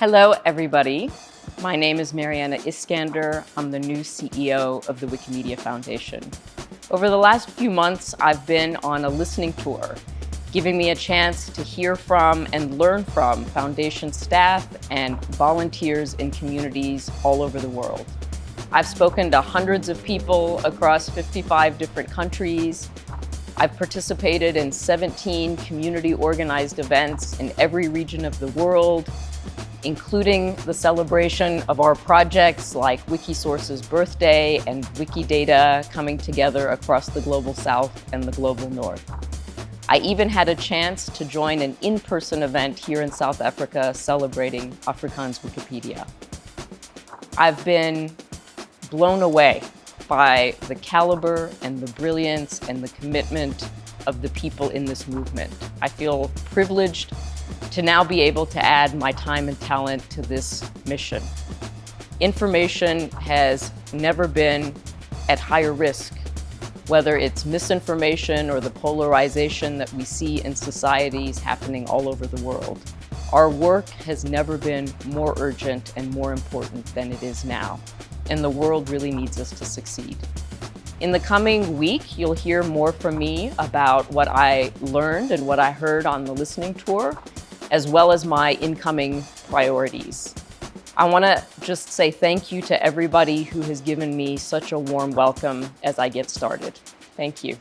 Hello, everybody. My name is Maryana Iskander. I'm the new CEO of the Wikimedia Foundation. Over the last few months, I've been on a listening tour, giving me a chance to hear from and learn from Foundation staff and volunteers in communities all over the world. I've spoken to hundreds of people across 55 different countries. I've participated in 17 community organized events in every region of the world, including the celebration of our projects like Wikisource's birthday and Wikidata coming together across the Global South and the Global North. I even had a chance to join an in-person event here in South Africa celebrating Afrikaans Wikipedia. I've been blown away by the caliber and the brilliance and the commitment of the people in this movement. I feel privileged to now be able to add my time and talent to this mission. Information has never been at higher risk, whether it's misinformation or the polarization that we see in societies happening all over the world. Our work has never been more urgent and more important than it is now, and the world really needs us to succeed. In the coming week, you'll hear more from me about what I learned and what I heard on the listening tour, as well as my incoming priorities. I want to just say thank you to everybody who has given me such a warm welcome as I get started. Thank you.